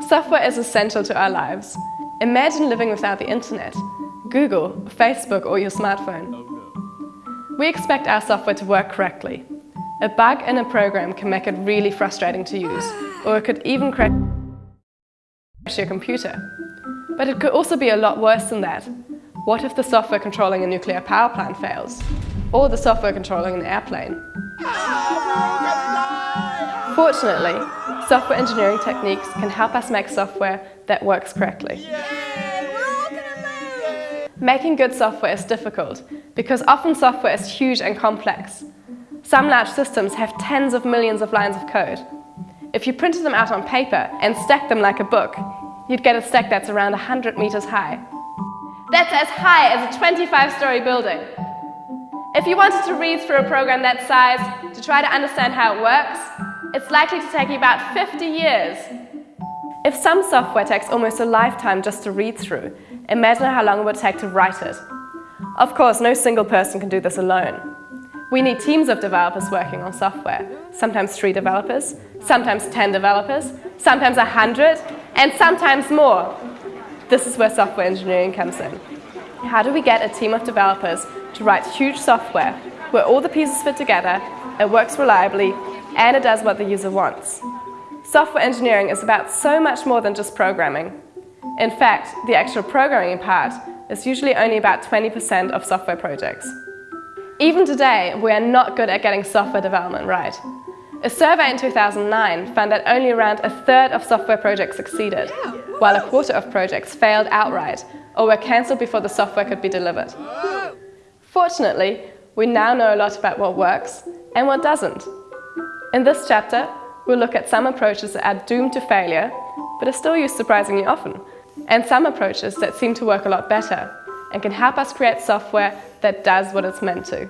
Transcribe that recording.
Software is essential to our lives. Imagine living without the internet, Google, Facebook or your smartphone. We expect our software to work correctly. A bug in a program can make it really frustrating to use, or it could even crash your computer. But it could also be a lot worse than that. What if the software controlling a nuclear power plant fails? Or the software controlling an airplane? Fortunately, software engineering techniques can help us make software that works correctly. Making good software is difficult because often software is huge and complex. Some large systems have tens of millions of lines of code. If you printed them out on paper and stacked them like a book, you'd get a stack that's around 100 meters high. That's as high as a 25-story building. If you wanted to read through a program that size to try to understand how it works, it's likely to take you about 50 years. If some software takes almost a lifetime just to read through, imagine how long it would take to write it. Of course, no single person can do this alone. We need teams of developers working on software, sometimes three developers, sometimes 10 developers, sometimes 100, and sometimes more. This is where software engineering comes in. How do we get a team of developers to write huge software where all the pieces fit together, it works reliably, and it does what the user wants? Software engineering is about so much more than just programming. In fact, the actual programming part is usually only about 20% of software projects. Even today, we are not good at getting software development right. A survey in 2009 found that only around a third of software projects succeeded, while a quarter of projects failed outright or were cancelled before the software could be delivered. Fortunately, we now know a lot about what works and what doesn't. In this chapter, we'll look at some approaches that are doomed to failure, but are still used surprisingly often, and some approaches that seem to work a lot better and can help us create software that does what it's meant to.